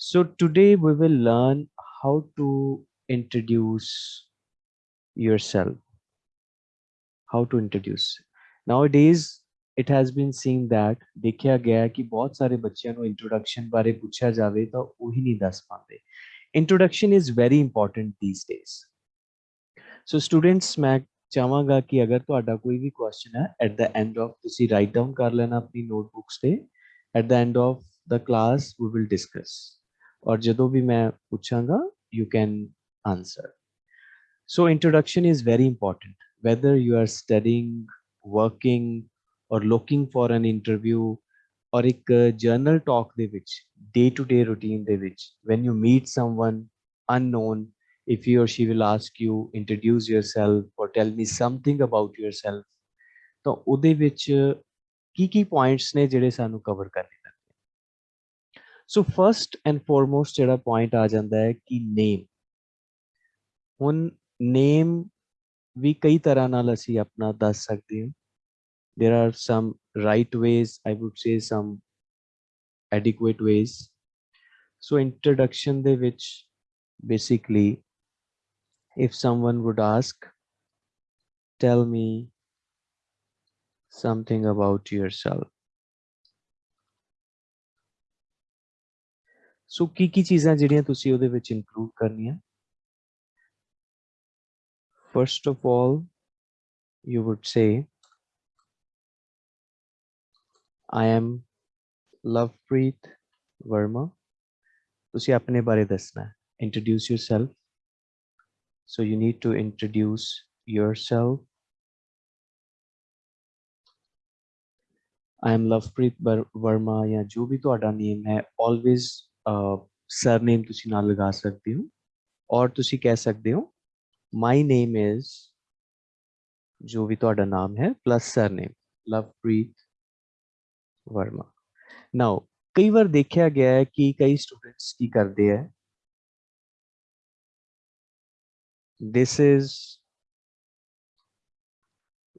So today we will learn how to introduce yourself. How to introduce. Nowadays, it has been seen that ਦੇਖਿਆ ਗਿਆ ਕਿ ਬਹੁਤ ਸਾਰੇ ਬੱਚਿਆਂ ਨੂੰ ਇੰਟਰੋਡਕਸ਼ਨ ਬਾਰੇ ਪੁੱਛਿਆ ਜਾਵੇ ਤਾਂ ਉਹੀ ਨਹੀਂ ਦੱਸ ਪਾਉਂਦੇ introduction is very important these days so students ਮੈਂ ਚਾਹਾਂਗਾ ਕਿ ਅਗਰ ਤੁਹਾਡਾ ਕੋਈ ਵੀ ਕੁਐਸਚਨ ਹੈ ਐਟ ਦਾ ਐਂਡ ਆਫ ਤੁਸੀਂ ਰਾਈਟ ਡਾਊਨ ਕਰ ਲੈਣਾ ਆਪਣੀ ਨੋਟਬੁੱਕਸ ਤੇ at the end of the class we will discuss or ਜਦੋਂ ਵੀ ਮੈਂ ਪੁੱਛਾਂਗਾ you can answer so introduction is very important whether you are studying working or looking for an interview or ਇੱਕ journal talk ਦੇ ਵਿੱਚ day to day routine ਦੇ ਵਿੱਚ when you meet someone unknown if he or she will ask you introduce yourself or tell me something about yourself ਤਾਂ ਉਹਦੇ ਵਿੱਚ ਕੀ ਕੀ points ਨੇ ਜਿਹੜੇ ਸਾਨੂੰ ਕਵਰ ਕਰਨੇ ਸੋ ਫਰਸਟ ਐਂਡ ਫੋਰਮੋਸਟ ਜਿਹੜਾ ਪੁਆਇੰਟ ਆ ਜਾਂਦਾ ਹੈ ਕਿ ਨੇਮ ਹੁਣ ਨੇਮ ਵੀ ਕਈ ਤਰ੍ਹਾਂ ਨਾਲ ਅਸੀਂ ਆਪਣਾ ਦੱਸ ਸਕਦੇ ਹਾਂ there are some right ways i would say some adequate ways so introduction ਦੇ ਵਿੱਚ basically if someone would ask tell me something about yourself ਸੋ ਕੀ ਕੀ ਚੀਜ਼ਾਂ ਜਿਹੜੀਆਂ ਤੁਸੀਂ ਉਹਦੇ ਵਿੱਚ ਇਨਕਲੂਡ ਕਰਨੀਆਂ first of all you would say i am lovepreet verma ਤੁਸੀਂ ਆਪਣੇ ਬਾਰੇ ਦੱਸਣਾ ਹੈ introduce yourself so you need to introduce yourself i am lovepreet verma ਜਾਂ ਜੋ ਵੀ ਤੁਹਾਡਾ ਨੇਮ ਹੈ always ਸਰਨੇਮ ਤੁਸੀਂ ਨਾਲ ਲਗਾ ਸਕਦੇ ਹੋ ਔਰ ਤੁਸੀਂ ਕਹਿ ਸਕਦੇ ਹੋ ਮਾਈ ਨੇਮ ਇਜ਼ ਜੋ ਵੀ ਤੁਹਾਡਾ ਨਾਮ ਹੈ plus surname Lovepreet Verma now ਕਈ ਵਾਰ ਦੇਖਿਆ ਗਿਆ ਹੈ ਕਿ ਕਈ ਸਟੂਡੈਂਟਸ ਕੀ ਕਰਦੇ ਹੈ this is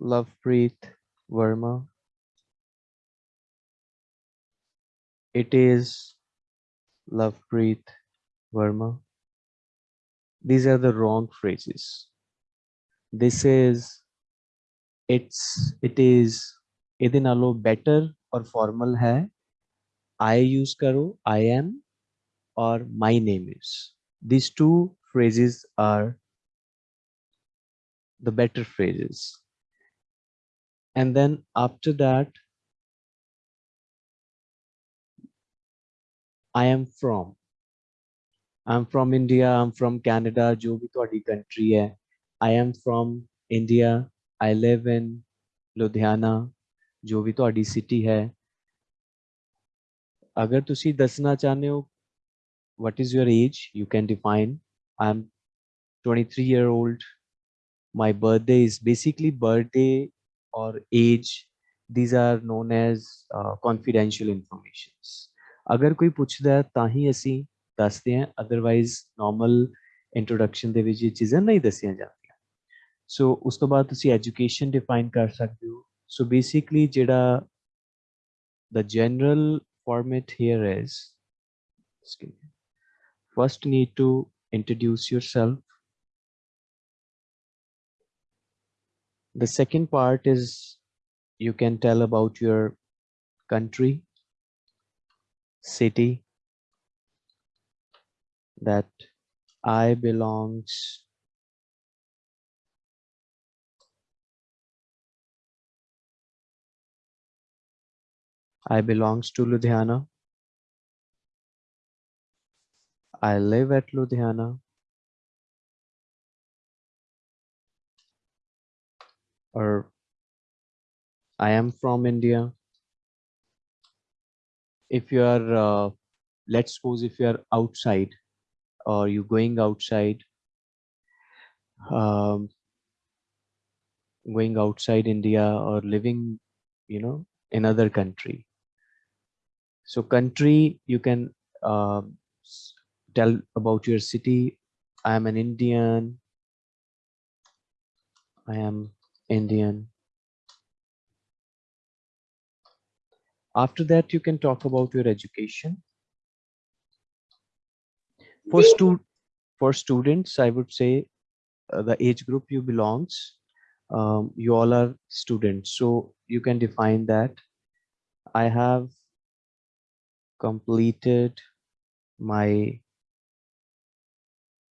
Lovepreet Verma. It is Lovepreet Verma. These are the wrong phrases. This is, it's, it is, इदिन आलो बेटर और फॉर्मल है I use करो I am, और my name is. These two phrases are the better phrases and then after that I am from. I'm from India, I'm from Canada, जो भी country है. I am from India, I live in Ludhiana, जो भी थोड़ी city है. अगर तुसी दसना चाहने हो, what is your age? You can define. I'm 23 year old. My birthday is basically birthday or age. These are known as uh, confidential informations. ਅਗਰ ਕੋਈ ਪੁੱਛਦਾ ਹੈ ਤਾਂ ਹੀ ਅਸੀਂ ਦੱਸਦੇ ਹਾਂ ਅਦਰਵਾਈਜ਼ ਨਾਰਮਲ ਇੰਟਰੋਡਕਸ਼ਨ ਦੇ ਵਿੱਚ ਇਹ ਚੀਜ਼ਾਂ ਨਹੀਂ ਦੱਸੀਆਂ ਜਾਂਦੀਆਂ ਸੋ ਉਸ ਤੋਂ ਬਾਅਦ ਤੁਸੀਂ ਐਜੂਕੇਸ਼ਨ ਡਿਫਾਈਨ ਕਰ ਸਕਦੇ ਹੋ ਸੋ ਬੇਸਿਕਲੀ ਜਿਹੜਾ the general format here is first need to introduce yourself the second part is you can tell about your country city that I belongs I belongs to Ludhiana. I live at Ludhiana. Or I am from India if you are uh, let's suppose if you are outside or you're going outside um, going outside india or living you know in other country. So country you can uh, tell about your city. I am an indian. I am indian After that, you can talk about your education. for stu for students i would say uh, the age group you belongs um, you all are students. So you can define that. I have completed my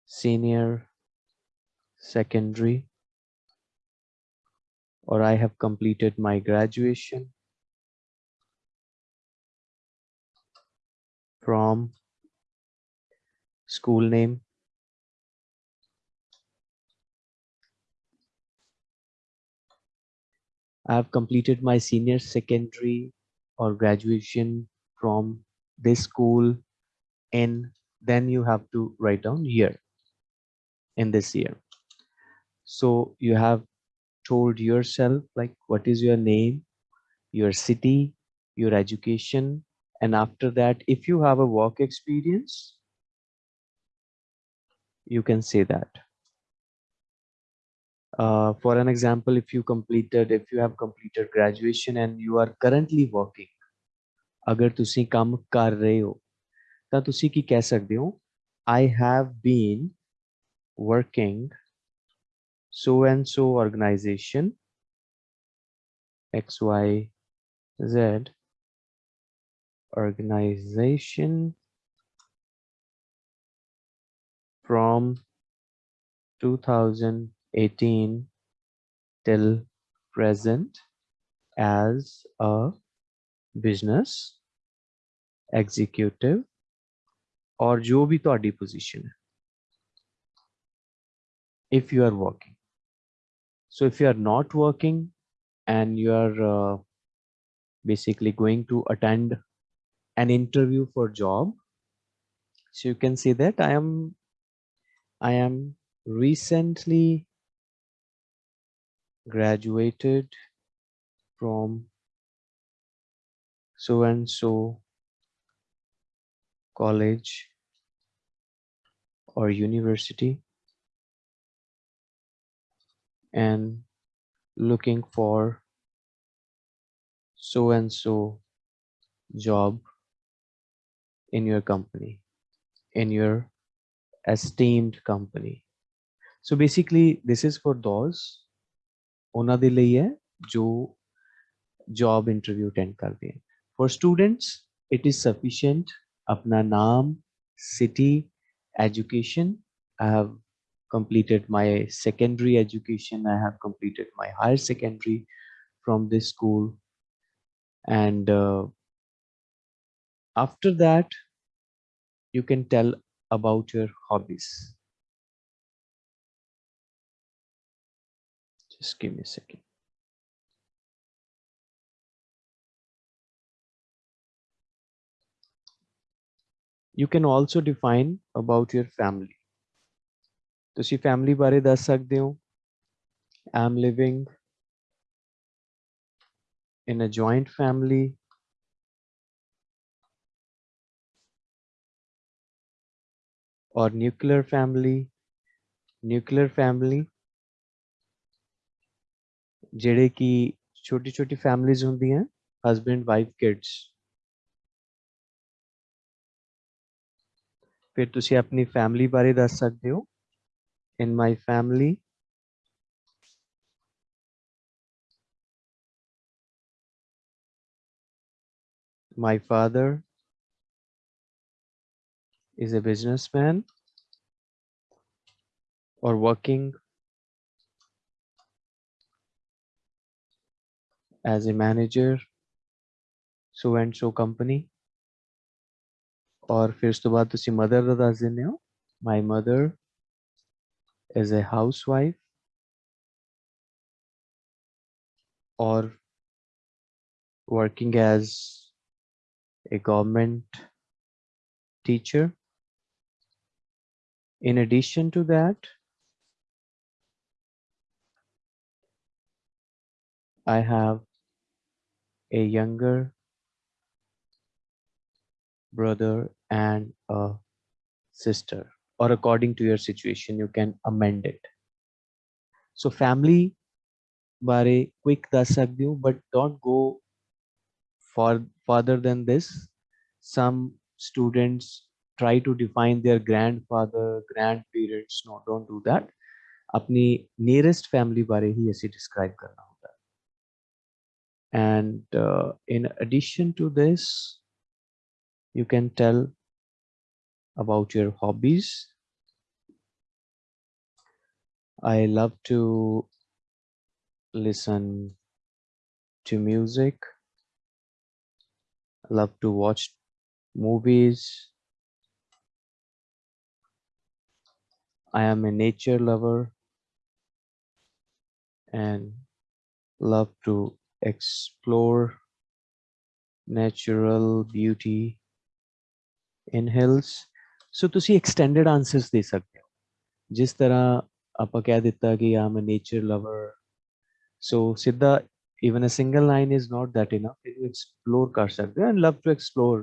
senior secondary or I have completed my graduation from school name? I have completed my senior secondary or graduation from this school and then you have to write down year in this year. So you have told yourself like what is your name your city your education and after that if you have a work experience you can say that uh, for an example if you completed if you have completed graduation and you are currently working ਅਗਰ ਤੁਸੀਂ ਕੰਮ ਕਰ ਰਹੇ ਹੋ ਤਾਂ ਤੁਸੀਂ ਕੀ ਕਹਿ ਸਕਦੇ ਹੋ I have been working so and so organization XYZ organization from 2018 till present as a business executive or jo bhi ਤੁਹਾਡੀ position if you are working so if you are not working and you are uh, basically going to attend an interview for job. So you can see that i am i am recently graduated from so and so college or university. And looking for so and so job in your company in your esteemed company so basically this is for those ਉਹਨਾਂ ਦੇ ਲਈ ਹੈ ਜੋ job interview attend ਕਰਦੇ ਹਨ for students it is sufficient ਆਪਣਾ ਨਾਮ city education i have completed my secondary education i have completed my higher secondary from this school and uh, after that you can tell about your hobbies just give me a second you can also define about your family ਤੁਸੀਂ family ਬਾਰੇ ਦੱਸ ਸਕਦੇ ਹੋ I am living in a joint family or nuclear family nuclear family ਜਿਹੜੇ ਕਿ ਛੋਟੀ ਛੋਟੀ families ਹੁੰਦੀਆਂ ਹਸਬੈਂਡ ਵਾਈਫ ਕਿਡਸ ਫਿਰ ਤੁਸੀਂ ਆਪਣੀ ਫੈਮਿਲੀ ਬਾਰੇ ਦੱਸ ਸਕਦੇ ਹੋ in my family my father is a businessman or working as a manager so and so company or फिर उस तो बाद तुसी mother ਦਾ ਦੱਸ ਦਿੰਦੇ ਹੋ my mother is a housewife or working as a government teacher. In addition to that, I have a younger brother and a sister or according to your situation you can amend it. So family bare quick das sakde ho but don't go for farther than this. Some students try to define their grandfather grandparents no don't do that अपनी nearest family बारे ही ऐसे describe करना होता है and uh, in addition to this you can tell about your hobbies I love to listen to music love to watch movies I am a nature lover and love to explore natural beauty in hills so ਤੁਸੀਂ extended answers ਦੇ ਸਕਦੇ ਹੋ ਜਿਸ ਤਰ੍ਹਾਂ ਆਪਾਂ ਕਹਿ ਦਿੱਤਾ ਕਿ I'm a nature lover so ਸਿੱਧਾ even a single line is not that enough you explore ਕਰ ਸਕਦੇ ਹੋ and love to explore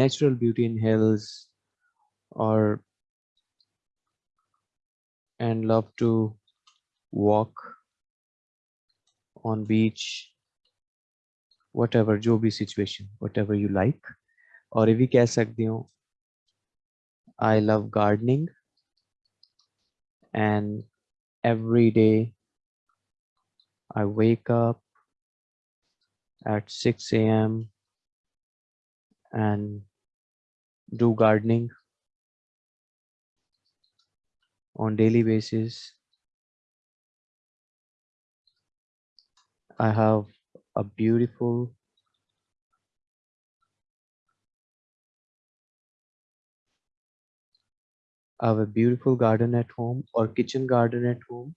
natural beauty in hills or and love to walk on beach whatever जो भी situation whatever you like और ये भी कह सकती हूँ I love gardening and every day I wake up at 6 a.m. and do gardening on daily basis. I have a beautiful I have a beautiful garden at home or kitchen garden at home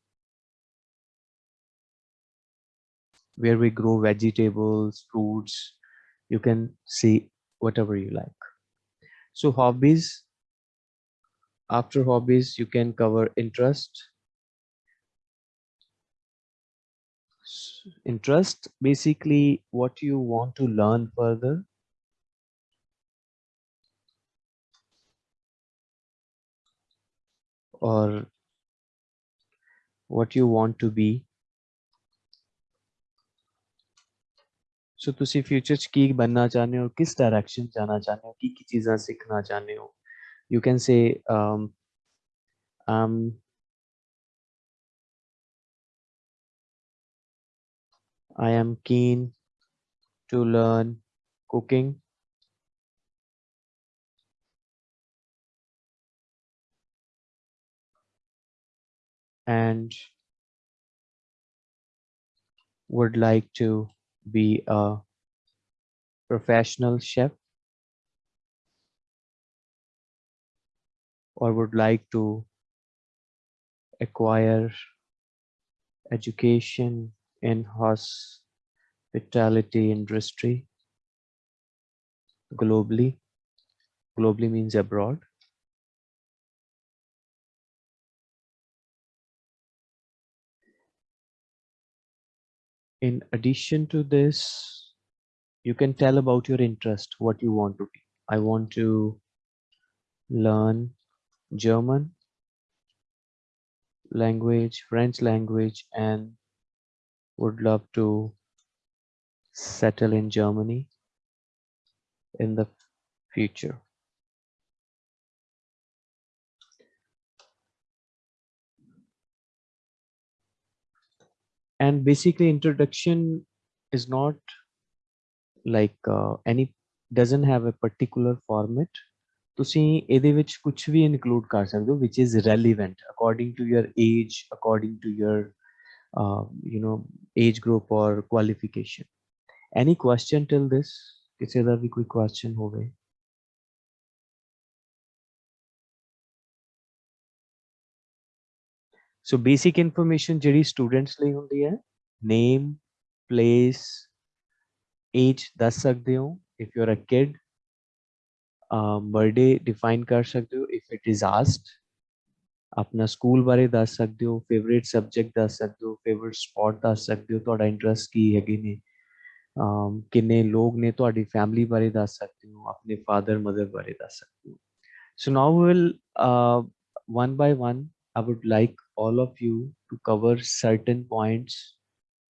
where we grow vegetables, fruits. You can see whatever you like. So hobbies, after hobbies, you can cover interest. Interest, basically what you want to learn further or what you want to be ਸੋ ਤੁਸੀਂ future ਚ ਕੀ ਬੰਨਣਾ ਚਾਹੁੰਦੇ ਹੋ ਕਿਸ direction ਜਾਣਾ ਚਾਹੁੰਦੇ ਹੋ ਕੀ ਕੀ ਚੀਜ਼ਾਂ ਸਿੱਖਣਾ ਚਾਹੁੰਦੇ ਹੋ you can say um um I am keen to learn cooking. And would like to be a professional chef or would like to acquire education in hospitality industry globally. Globally means abroad. In addition to this you can tell about your interest what you want to be. I want to learn german language french language and would love to settle in germany in the future. And basically introduction is not like uh, any doesn't have a particular format ਤੁਸੀਂ ਇਹਦੇ ਵਿੱਚ ਕੁਝ ਵੀ include ਕਰ ਸਕਦੇ ਹੋ which is relevant according to your age according to your uh, you know age group or qualification any question till this ਕਿਸੇ ਦਾ ਵੀ ਕੋਈ question ਹੋਵੇ ਸੋ ਬੇਸਿਕ ਇਨਫੋਰਮੇਸ਼ਨ ਜਿਹੜੀ ਸਟੂਡੈਂਟਸ ਲਈ ਹੁੰਦੀ ਹੈ ਨੇਮ ਪਲੇਸ ਏਜ ਦੱਸ ਸਕਦੇ ਹੋ if you are a kid birthday define ਕਰ ਸਕਦੇ ਹੋ ਇਫ ਇਟ ਇਜ਼ ਆਸਕਡ ਆਪਣਾ ਸਕੂਲ ਬਾਰੇ ਦੱਸ ਸਕਦੇ ਹੋ ਫੇਵਰਿਟ ਸਬਜੈਕਟ ਦੱਸ ਸਕਦੇ ਹੋ ਫੇਵਰਿਟ ਸਪੋਰਟ ਦੱਸ ਸਕਦੇ ਹੋ ਤੁਹਾਡਾ ਇੰਟਰਸਟ ਕੀ ਹੈਗੇ ਨੇ ਕਿੰਨੇ ਲੋਕ ਨੇ ਤੁਹਾਡੀ ਫੈਮਿਲੀ ਬਾਰੇ ਦੱਸ ਸਕਦੇ ਹੋ ਆਪਣੇ ਫਾਦਰ ਮਦਰ ਬਾਰੇ ਦੱਸ ਸਕਦੇ ਹੋ so now we will uh, one by one i would like all of you to cover certain points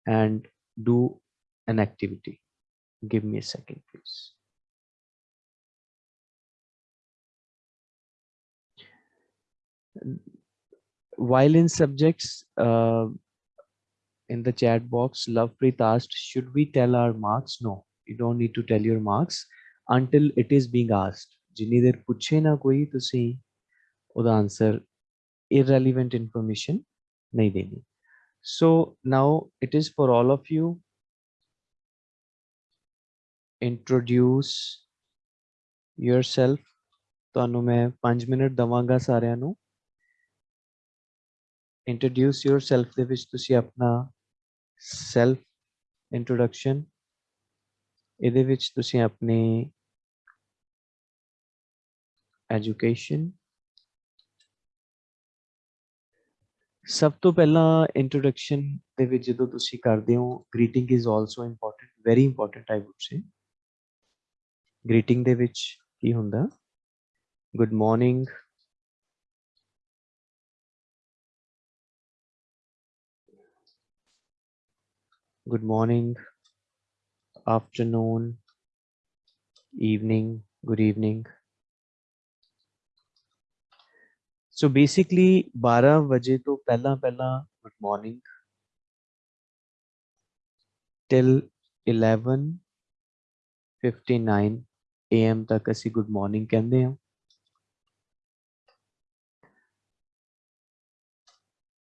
and do an activity give me a second please while in subjects uh, in the chat box lovepreet asked should we tell our marks no you don't need to tell your marks until it is being asked ਜਿੰਨੀ ਦੇਰ ਪੁੱਛੇ ਨਾ ਕੋਈ ਤੁਸੀਂ ਉਹਦਾ answer irrelevant information ਨਹੀਂ ਦੇਣੀ so now it is for all of you introduce yourself ਤੁਹਾਨੂੰ ਮੈਂ 5 ਮਿੰਟ ਦਵਾਂਗਾ ਸਾਰਿਆਂ ਨੂੰ introduce yourself ਦੇ ਵਿੱਚ ਤੁਸੀਂ ਆਪਣਾ ਸੈਲਫ ਇੰਟਰੋਡਕਸ਼ਨ ਇਹਦੇ ਵਿੱਚ ਤੁਸੀਂ ਆਪਣੀ ਐਜੂਕੇਸ਼ਨ ਸਭ ਤੋਂ ਪਹਿਲਾਂ ਇੰਟਰੋਡਕਸ਼ਨ ਦੇ ਵਿੱਚ ਜਦੋਂ ਤੁਸੀਂ ਕਰਦੇ ਹੋ greeting is also important very important I would say greeting ਦੇ ਵਿੱਚ ਕੀ ਹੁੰਦਾ? Good morning good morning afternoon evening good evening so basically 12 ਵਜੇ ਤੋਂ ਪਹਿਲਾਂ ਪਹਿਲਾਂ good morning till 11:59 am ਤੱਕ ਅਸੀਂ good morning ਕਹਿੰਦੇ ਹਾਂ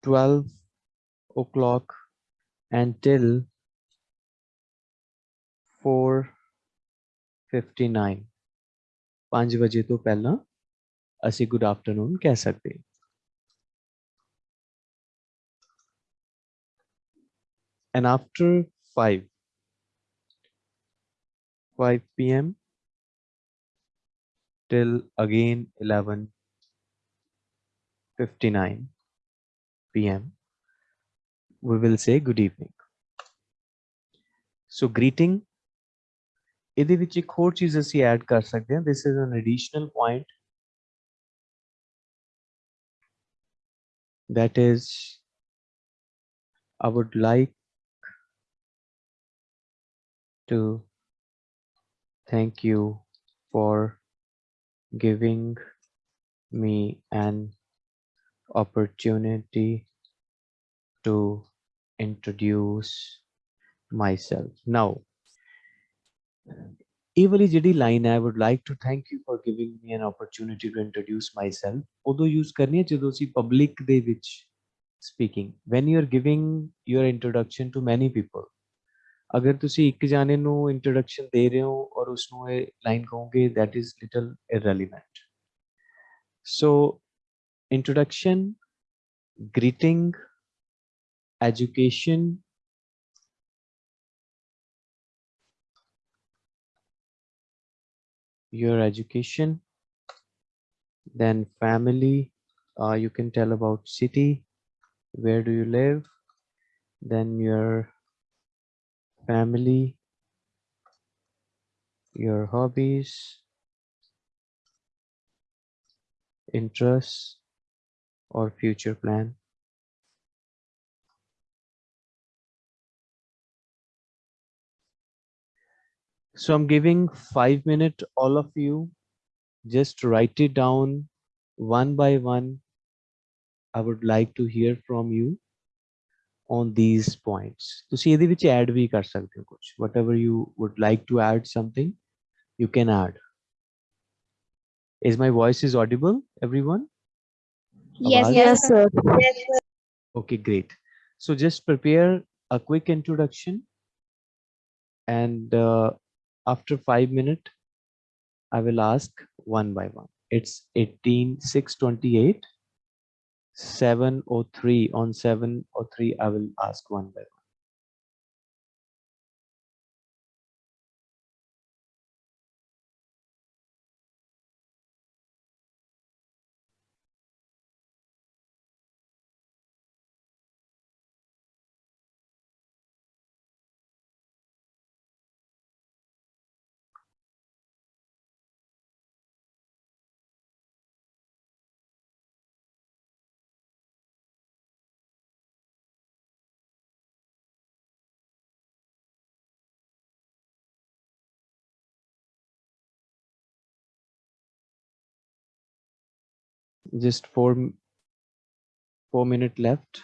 12 o'clock until 4:59 5 ਵਜੇ ਤੋਂ ਪਹਿਲਾਂ ਅਸੀਂ ਗੁੱਡ ਆਫਟਰਨੂਨ ਕਹਿ ਸਕਦੇ ਹਾਂ and after 5 5 p.m. till again 11:59 p.m. we will say good evening so greeting ਇਹਦੇ ਵਿੱਚ ਇੱਕ ਹੋਰ ਚੀਜ਼ ਅਸੀਂ ਐਡ ਕਰ ਸਕਦੇ ਹਾਂ this is an additional point that is I would like to thank you for giving me an opportunity to introduce myself. Now, ਇਹ ਵਾਲੀ ਜਿਹੜੀ ਲਾਈਨ ਹੈ I would like to thank you for giving me an opportunity to introduce myself ਉਦੋਂ use ਕਰਨੀ ਹੈ ਜਦੋਂ ਅਸੀਂ public ਦੇ ਵਿੱਚ speaking when you are giving your introduction to many people ਅਗਰ ਤੁਸੀਂ ਇੱਕ ਜਾਣੇ ਨੂੰ ਇੰਟਰੋਡਕਸ਼ਨ ਦੇ ਰਹੇ ਹੋ ਔਰ ਉਸ ਨੂੰ ਇਹ ਲਾਈਨ ਕਹੋਗੇ that is little irrelevant so introduction greeting education your education then family uh, you can tell about city where do you live then your family your hobbies interests or future plan So I'm giving five minutes, all of you, just write it down one by one. I would like to hear from you on these points. to see ਵਿੱਚ add ਵੀ ਕਰ ਸਕਦੇ whatever you would like to add something you can add. Is my voice is audible everyone? Yes, yes sir. yes sir. Okay, great. So just prepare a quick introduction and uh, after 5 minutes i will ask one by one. It's 18 628 703 on 703 i will ask one by one just four four minute left.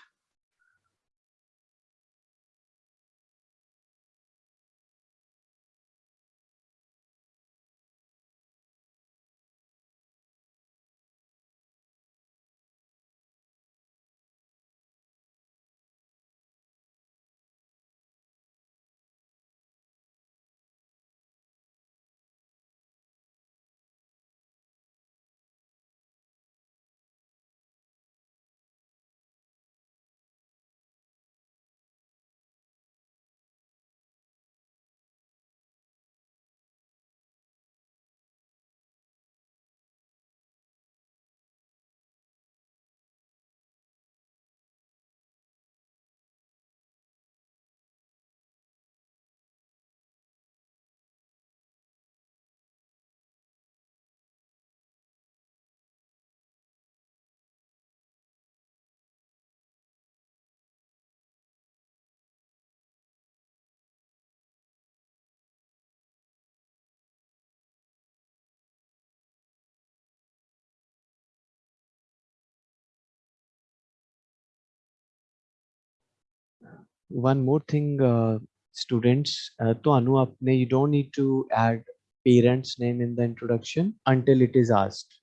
one more thing, uh, students, uh, to Anu, apne, you don't need to add parents name in the introduction until it is asked.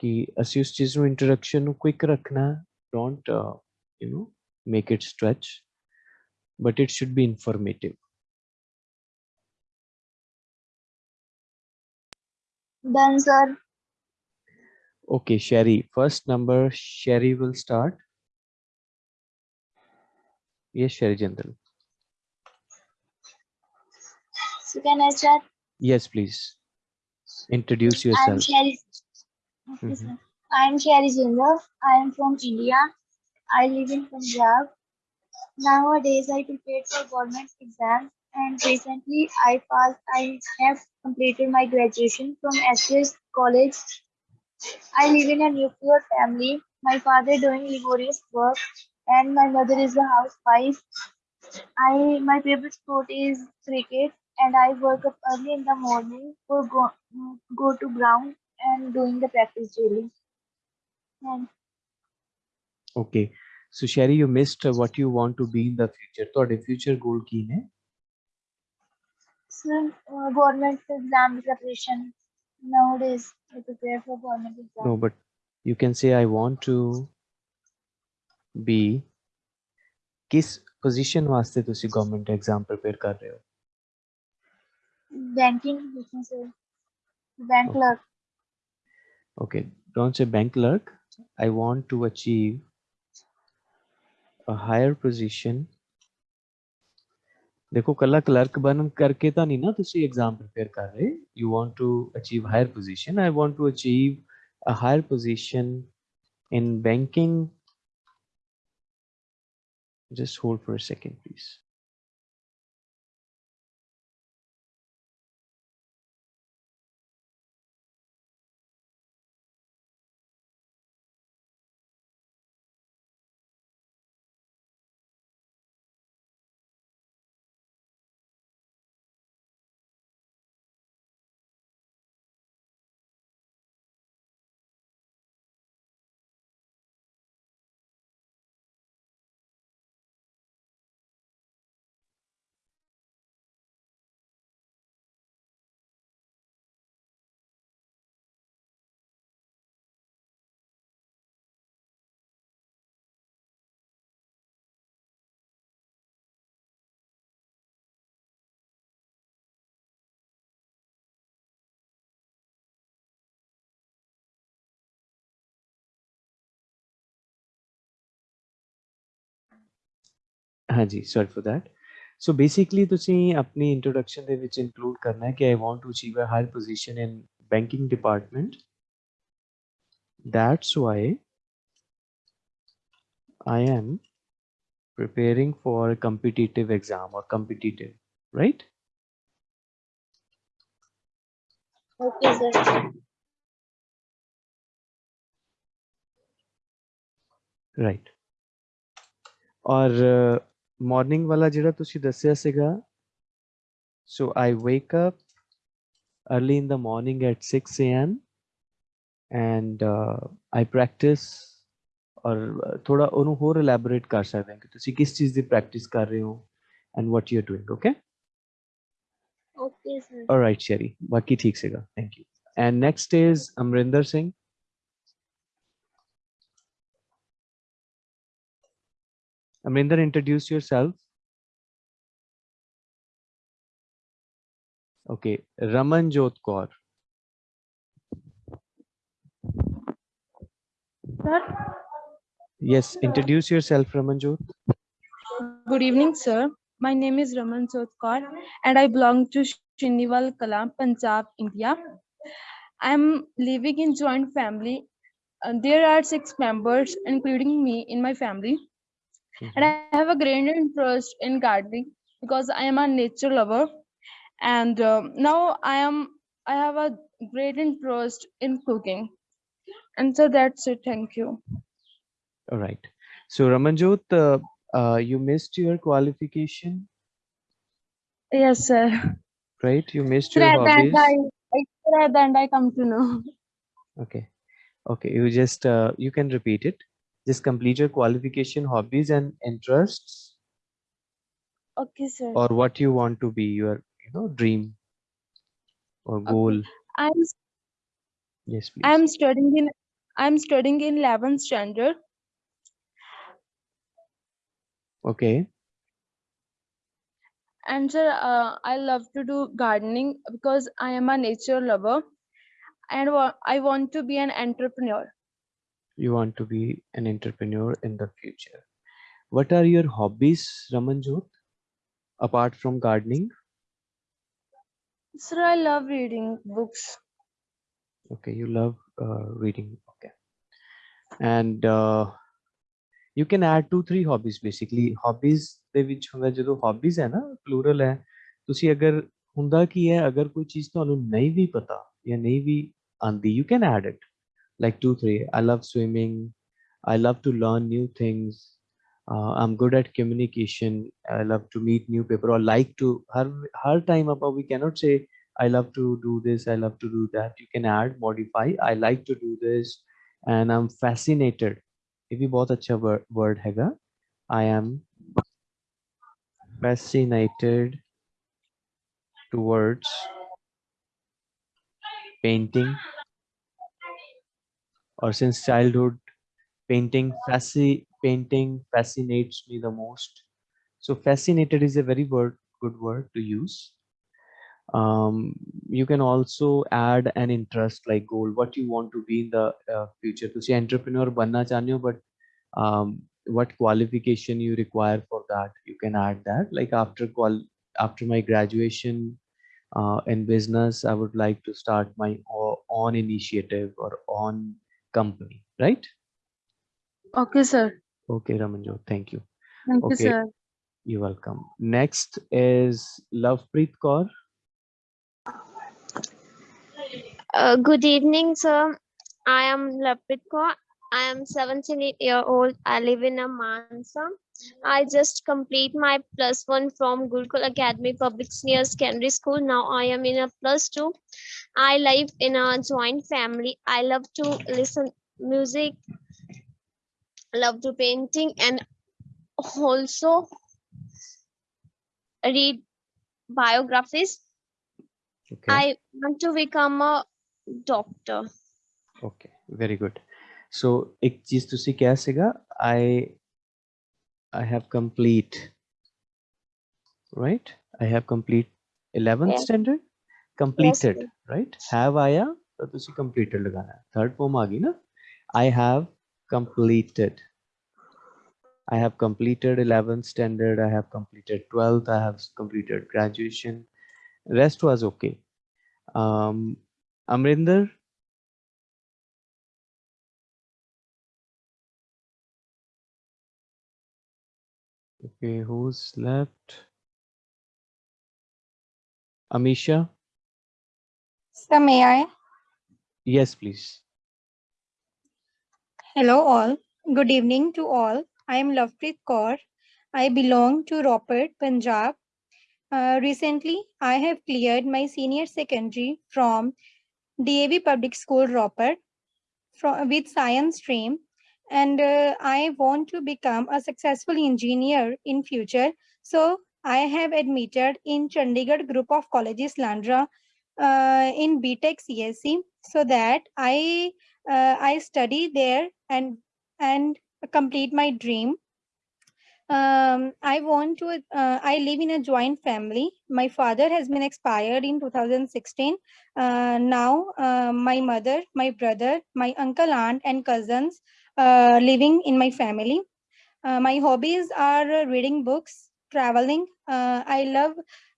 कि असी उस चीज नु introduction नु quick रखना don't you know? Make it stretch, but it should be informative. done sir okay sherry first number sherry will start yes sherry jindal So can I start? yes please introduce I'm yourself Sherry. Okay, Mhm. I'm Sherry Jinder. I am from India. I live in Punjab. Nowadays, I prepared for government exams, and recently I passed. I have completed my graduation from SJS College. I live in a nuclear family. My father doing laborious work, and my mother is a housewife. I my favorite sport is cricket, and I work up early in the morning for go go to ground and doing the practice daily. And okay, so Sherry, you missed what you want to be in the future. So, the future goal keen hai? Uh, government exam preparation nowadays. I prepare for government exam. No, but you can say I want to be ਕਿਸ position ਵਾਸਤੇ ਤੁਸੀਂ government exam prepare ਕਰ ਰਹੇ ਹੋ Banking business, uh, bank Okay. clerk. okay don't say bank clerk i want to achieve a higher position ਦੇਖੋ ਕੱਲਾ clerk ਬਣ ਕਰਕੇ ਤਾਂ ਨਹੀਂ ਨਾ ਤੁਸੀਂ ਐਗਜ਼ਾਮ ਪ੍ਰਿਪੇਅਰ ਕਰ ਰਹੇ you want to achieve higher position I want to achieve a higher position in banking just hold for a second please ਹਾਂਜੀ sorry for that so basically ਤੁਸੀਂ ਆਪਣੀ introduction ਦੇ ਵਿੱਚ include ਕਰਨਾ ਹੈ ਕਿ I want to achieve a higher position in banking department that's why I am preparing for a competitive exam or competitive right Okay, sir. right ਔਰ morning ਵਾਲਾ ਜਿਹੜਾ ਤੁਸੀਂ ਦੱਸਿਆ ਸੀਗਾ so I wake up early in the morning at 6 a.m. and uh, I practice ਔਰ ਥੋੜਾ ਉਹਨੂੰ ਹੋਰ ਐਲੈਬੋਰੇਟ ਕਰ ਸਕਦੇ ਹਾਂ ਕਿ ਤੁਸੀਂ ਕਿਸ ਚੀਜ਼ ਦੀ ਪ੍ਰੈਕਟਿਸ ਕਰ ਰਹੇ ਹੋ and what you are doing okay Okay, sir. Alright, Sherry. ਬਾਕੀ ਠੀਕ ਸੀਗਾ thank you and next is Amarinder Singh Amrinder, introduce yourself. Okay, Raman Jyot Kaur. Sir? Yes, introduce yourself, Raman Jyot. Good evening, sir. My name is Raman Jyot Kaur and I belong to Shinival Kalam, Punjab, India. I'm living in joint family. And there are six members, including me in my family. And I have a great interest in gardening because I am a nature lover. And um, now I am, I have a great interest in cooking. And so that's it. Thank you. all right so ramanjot uh, uh, you missed your qualification Yes, sir. right you missed your at the end, hobbies I, I- sir, at I come to know. Okay. Okay. You just uh, you can repeat it. Just complete your qualification, hobbies, and interests, Okay, sir. or what you want to be your you know dream or Okay. goal. I'm Yes, please. I'm studying in I'm studying in 11th standard. Okay. And sir, uh, I love to do gardening because I am a nature lover, and I want to be an entrepreneur You want to be an entrepreneur in the future. What are your hobbies, Ramanjot? Apart from gardening. Sir, I love reading books. Okay, you love uh, reading. Okay. And uh, you can add two three hobbies basically hobbies ਦੇ ਵਿੱਚ ਹੁੰਦਾ ਜਦੋਂ hobbies ਹੈ ਨਾ plural ਹੈ ਤੁਸੀਂ ਅਗਰ ਹੁੰਦਾ ਕੀ ਹੈ ਅਗਰ ਕੋਈ ਚੀਜ਼ ਤੁਹਾਨੂੰ ਨਹੀਂ ਵੀ ਪਤਾ ਜਾਂ ਨਹੀਂ ਵੀ ਆਂਦੀ you can add it like two three. I love swimming. I love to learn new things. Uh, i'm good at communication. I love to meet new people or like to her her time about we cannot say i love to do this i love to do that. You can add modify i like to do this and i'm fascinated. ये भी बहुत अच्छा word हैगा I am fascinated towards painting or since childhood painting fasci painting fascinates me the most. So fascinated is a very word good word to use. Um, you can also add an interest like goal what you want to be in the uh, future. To say entrepreneur banna chanyo but um, what qualification you require for that you can add that. Like after qual after my graduation uh, in business i would like to start my uh, own initiative or own company right Okay, sir. okay ramanjot thank you Thank you, Okay. sir. you're welcome next is lovepreet kaur Uh, good evening, sir. I am Lovepreet Kaur. I am 17 year old. I live in a Mansa. I just complete my plus one from Gurukul Academy Public Senior Secondary School. Now I am in a plus two. I live in a joint family. I love to listen music, love to painting and also read biographies. Okay. I want to become a doctor. Okay, very good. So, ek cheez tusi kya? I I have complete, right? I have complete 11th yeah. standard, completed, yes. right? Have आया That is completed Third form आ ना? I have completed. I have completed 11th standard. I have completed 12th. I have completed graduation. Rest was okay. Um, Amrinder, Okay, who's left? Amisha? So may I? Yes, please. Hello all. Good evening to all. I am Lovepreet Kaur. I belong to Ropar, Punjab. Uh, recently, I have cleared my senior secondary from DAV Public School, Ropar, from, with science stream. And uh, I want to become a successful engineer in future. So I have admitted in Chandigarh group of colleges Landran uh, in BTech CSC so that I uh, I study there and and complete my dream. Um, I want to, uh, I live in a joint family. My father has been expired in 2016. Uh, now, uh, my mother, my brother, my uncle, aunt, and cousins uh, living in my family. Uh, my hobbies are reading books, traveling. Uh, I love,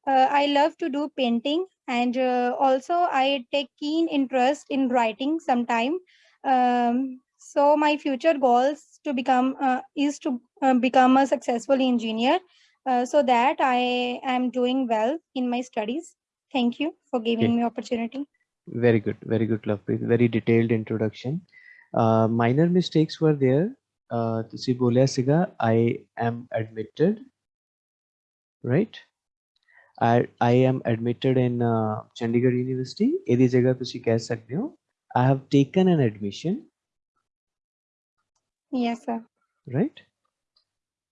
uh, I love to do painting, and uh, also I take keen interest in writing. Sometime, um, so my future goals to become uh, is to uh, become a successful engineer, uh, so that I am doing well in my studies. Thank you for giving Okay. me opportunity. Very good, very good, Lovepreet. Very detailed introduction Uh, minor mistakes were there. Uh, ਤੁਸੀਂ ਬੋਲਿਆ ਸੀਗਾ I am admitted, right? I I am admitted in uh, Chandigarh University. ਇਹਦੀ ਜਗ੍ਹਾ ਤੁਸੀਂ ਕਹਿ ਸਕਦੇ ਹੋ I have taken an admission, Yes, sir. right?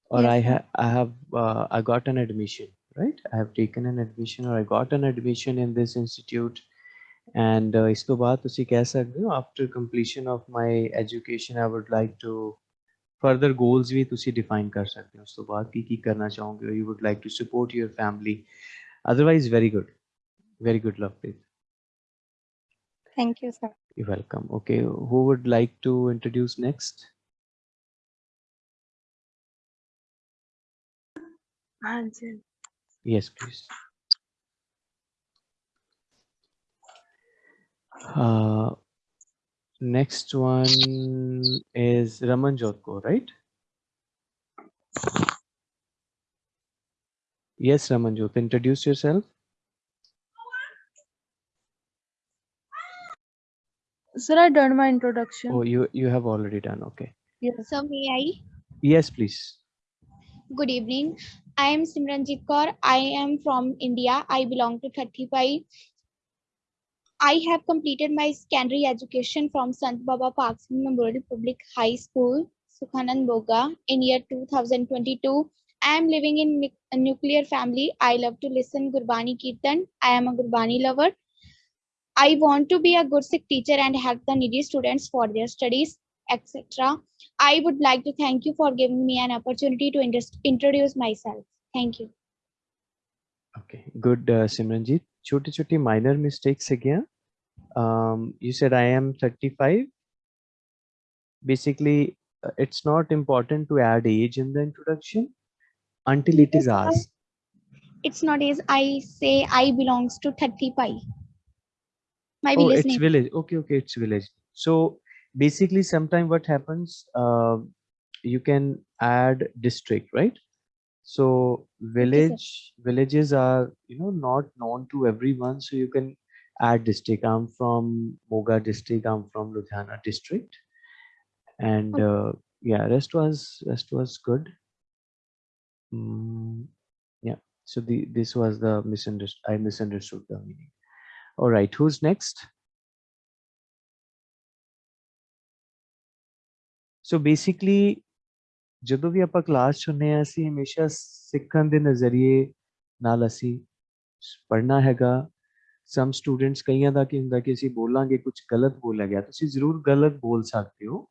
Or Yes, I sir. have I have uh, I got an admission, right? I have taken an admission or I got an admission in this institute. And uh, ਇਸ ਤੋਂ ਬਾਅਦ ਤੁਸੀਂ ਕਹਿ ਸਕਦੇ ਹੋ after completion of my education I would like to further goals ਵੀ ਤੁਸੀਂ define ਕਰ ਸਕਦੇ ਹੋ ਉਸ ਤੋਂ ਬਾਅਦ ਕੀ ਕੀ ਕਰਨਾ ਚਾਹੋਗੇ you would like to support your family otherwise very good very good Lovepreet Thank you, sir. you're welcome okay who would like to introduce next ਹਾਂਜੀ yes please Uh, next one is Ramanjot Kaur right yes Ramanjot introduce yourself Sir, I done my introduction. oh you you have already done okay Yes. So may I? yes please Good evening. I am Simranjit Kaur. I am from India. I belong to 35. I have completed my secondary education from Sant Baba Parks Memorial Public High School, Sukhanand Moga, in year 2022. I am living in a nuclear family. I love to listen Gurbani Kirtan. I am a Gurbani lover. I want to be a good Sikh teacher and help the needy students for their studies, etc. I would like to thank you for giving me an opportunity to introduce myself. Thank you. Okay, good, uh, Simranjit. छोटी छोटी minor mistakes से गया um, you said I am 35. Basically, uh, it's not important to add age in the introduction until it is asked. It's not as I say I belongs to 35. My Oh, village it's name. village. Okay, okay, it's village. So basically, sometime what happens, uh, you can add district, right? So village villages are you know not known to everyone, so you can add district. I'm from Moga district. I'm from Ludhiana district, and uh, yeah, rest was rest was good. Mm, yeah. So the this was the misunderstood. I misunderstood the meaning. All right, who's next? So basically ਜਦੋਂ ਵੀ ਆਪਾਂ class ਚ ਹੁੰਨੇ ਆ ਅਸੀਂ ਹਮੇਸ਼ਾ ਸਿੱਖਣ ਦੇ ਨਜ਼ਰੀਏ ਨਾਲ ਅਸੀਂ ਪੜ੍ਹਨਾ ਹੈਗਾ ਸਮ ਸਟੂਡੈਂਟਸ ਕਈਆਂ ਦਾ ਕੀ ਹੁੰਦਾ ਕਿ ਅਸੀਂ ਬੋਲਾਂਗੇ ਕੁਝ ਗਲਤ ਬੋਲਿਆ ਗਿਆ ਤੁਸੀਂ ਜ਼ਰੂਰ ਗਲਤ ਬੋਲ ਸਕਦੇ ਹੋ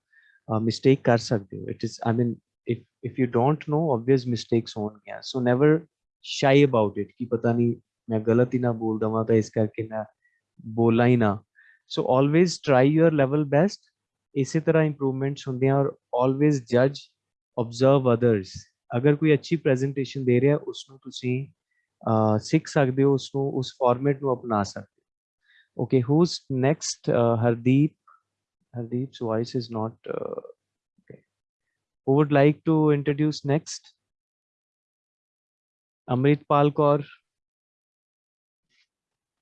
ਮਿਸਟੇਕ ਕਰ ਸਕਦੇ ਹੋ it is I mean if if you don't know obvious mistakes ਹੋਣਗੀਆਂ so never shy about it ਕਿ ਪਤਾ ਨਹੀਂ ਮੈਂ ਗਲਤ ਹੀ ਨਾ ਬੋਲ ਦਵਾਂ ਤਾਂ ਇਸ ਕਰਕੇ ਮੈਂ ਬੋਲਾਂ ਹੀ ਨਾ so always try your level best ਇਸੇ ਤਰ੍ਹਾਂ ਇੰਪਰੂਵਮੈਂਟਸ ਹੁੰਦੀਆਂ ਔਰ ਆਲਵੇਜ਼ ਜੱਜ ਆਬਜ਼ਰਵ ਅਦਰਸ ਅਗਰ ਕੋਈ ਅੱਛੀ ਪ੍ਰੈਜੈਂਟੇਸ਼ਨ ਦੇ ਰਿਹਾ ਉਸ ਨੂੰ ਤੁਸੀਂ ਅਹ, ਸਿੱਖ ਸਕਦੇ ਹੋ ਉਸ ਨੂੰ ਉਸ ਫਾਰਮੈਟ ਨੂੰ ਅਪਣਾ ਸਕਦੇ ਹੋ okay whose next Hardeep ਹਰਦੀਪ's voice is not uh, okay who would like to introduce next amritpal kaur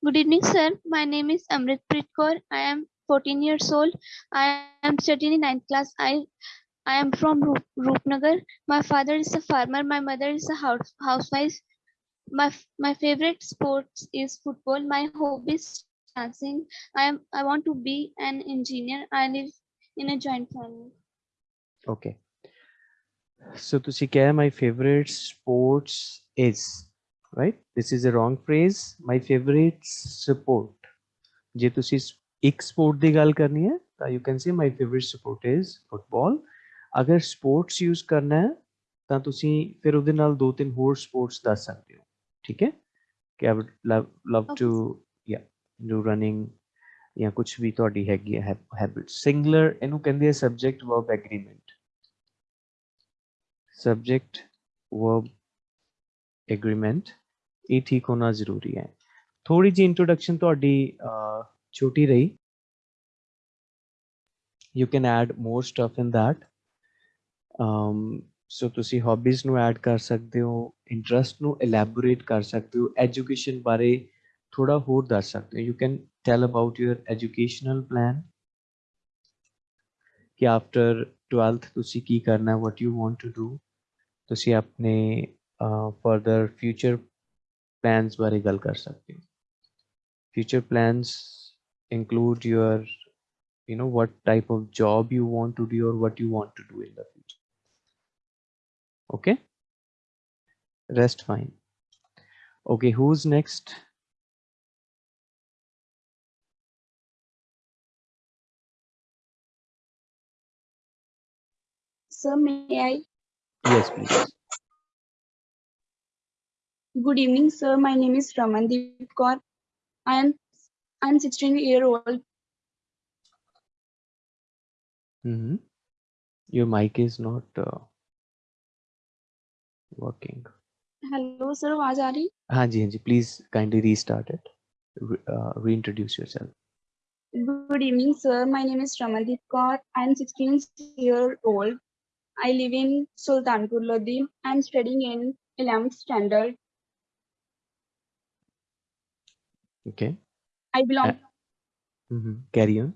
Good evening, sir. My name is Amritpreet Kaur. I am 14 years old. I am studying in ninth class. I I am from Roop, Roopnagar. My father is a farmer. My mother is a house, housewife. My f- my favorite sports is football. My hobby is dancing. I am I want to be an engineer. I live in a joint family. Okay. So ਤੁਸੀਂ ਕਿਹਾ my favorite sports is right this is a wrong phrase my favorite sport ਜੇ ਤੁਸੀਂ ਸ- ਇੱਕ sport ਦੀ ਗੱਲ ਕਰਨੀ ਹੈ ਤਾਂ you can say my favorite sport is football ਅਗਰ sports use ਕਰਨਾ ਹੈ ਤਾਂ ਤੁਸੀਂ ਫਿਰ ਉਹਦੇ ਨਾਲ ਦੋ ਤਿੰਨ ਹੋਰ sports ਦੱਸ ਸਕਦੇ ਹੋ ਠੀਕ ਹੈ ਕਿ I would love love Okay, to yeah do running ਜਾਂ ਕੁਝ ਵੀ ਤੁਹਾਡੀ ਹੈਗੀ ਹੈ ਹੈਬਿਟ ਸਿੰਗੂਲਰ ਇਹਨੂੰ ਕਹਿੰਦੇ ਆ subject verb agreement subject verb agreement ਇਹ ਠੀਕ ਹੋਣਾ ਜ਼ਰੂਰੀ ਹੈ ਥੋੜੀ ਜਿਹੀ ਇੰਟਰੋਡਕਸ਼ਨ ਤੁਹਾਡੀ ਅਹ, ਛੋਟੀ ਰਹੀ you can add more stuff in that um so ਤੁਸੀਂ hobbies ਨੂੰ ਐਡ ਕਰ ਸਕਦੇ ਹੋ ਇੰਟਰਸਟ ਨੂੰ elaborate ਕਰ ਸਕਦੇ ਹੋ ਐਜੂਕੇਸ਼ਨ ਬਾਰੇ ਥੋੜਾ ਹੋਰ ਦੱਸ ਸਕਦੇ ਹੋ you can tell about your educational plan ਕਿ after 12th ਤੁਸੀਂ ਕੀ ਕਰਨਾ ਹੈ what you want to do ਤੁਸੀਂ ਆਪਣੇ further future plans ਬਾਰੇ ਗੱਲ ਕਰ ਸਕਦੇ ਹੋ future plans include your you know what type of job you want to do or what you want to do in the future okay Rest fine okay who's next Sir, may I? yes please Good evening, sir. My name is Ramandeep Kaur. I am I am 16 year old. hmm your mic is not uh, working Hello, sir. आवाज आ रही? Hanji, Hanji, please kindly restart it. Re- uh, reintroduce yourself. Good evening, sir. My name is Ramandeep Kaur. I am 16 year old. I live in Sultanpur Lodi. I am studying in 11th standard. Okay. I belong. hmm Carry on.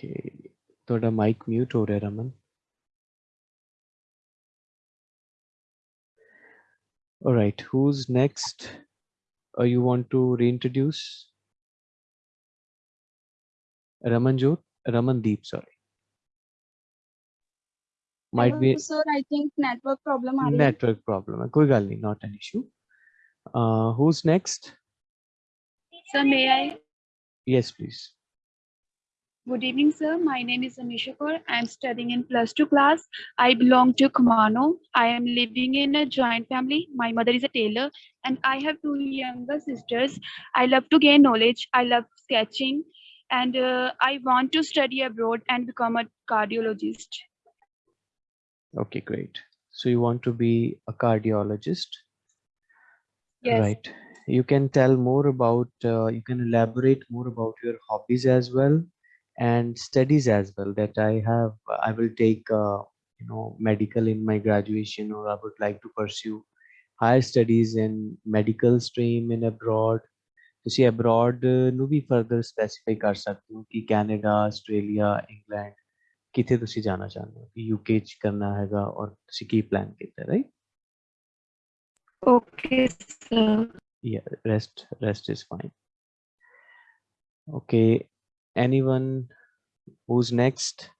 Okay. ਤੁਹਾਡਾ mic mute ਹੋ ਰਿਹਾ Raman all right who's next or you want to reintroduce ramanjot ramandeep sorry might be Hello, sir. I think network problem आ रही है. network problem है कोई गल नहीं not an issue uh who's next Sir, may I? yes please Good evening, sir. My name is Amisha Kaur. I am studying in plus two class. I belong to Kumano. I am living in a joint family. My mother is a tailor and I have two younger sisters. I love to gain knowledge. I love sketching and uh, I want to study abroad and become a cardiologist. okay great so you want to be a cardiologist Yes. right you can tell more about uh, you can elaborate more about your hobbies as well and studies as well that i have i will take uh, you know medical in my graduation or i would like to pursue higher studies in medical stream in abroad ਤੁਸੀਂ abroad uh, ਨੂੰ ਵੀ further specify ਕਰ ਸਕਦੇ ਹੋ ਕਿ Canada Australia England ਕਿੱਥੇ ਤੁਸੀਂ ਜਾਣਾ ਚਾਹੁੰਦੇ ਹੋ ਕਿ ਯੂਕੇ ਚ ਕਰਨਾ ਹੈਗਾ ਔਰ ਤੁਸੀਂ ਕੀ ਪਲਾਨ ਕੀਤਾ right Okay, sir. yeah rest rest is fine okay anyone who's next?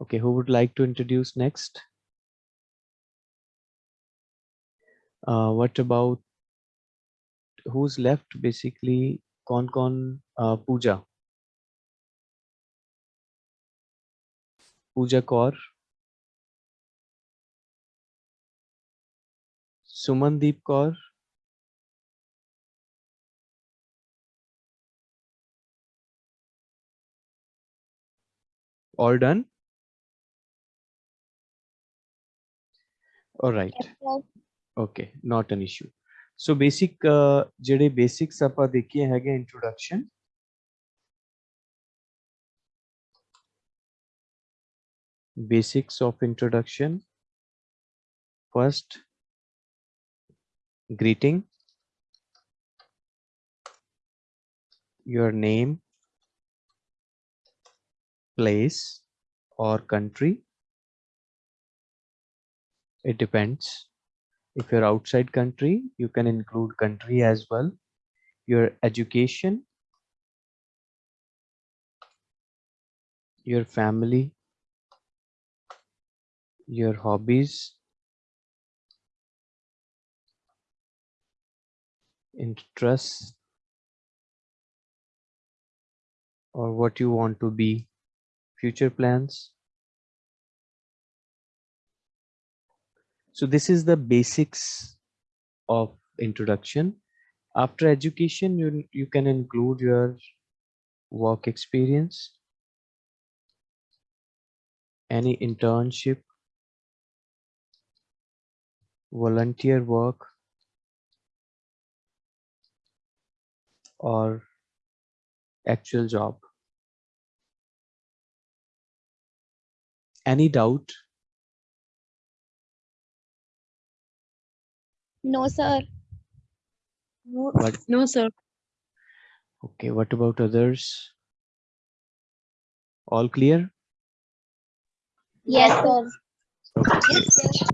Okay who would like to introduce next? Uh, what about who's left basically? Con con uh, puja Puja Kaur Sumandeep Kaur all done all right okay not an issue so basic जेडे basics आप देखिए है introduction basics of introduction first greeting your name, place, or country. It depends. If you're outside country, you can include country as well. Your education, your family, your hobbies, interests, or what you want to be, future plans. So this is the basics of introduction. After education, you, you can include your work experience, any internship, volunteer work, or actual job. Any doubt? No, sir. No, What? no, sir. Okay, what about others? All clear? Yes, sir. Okay.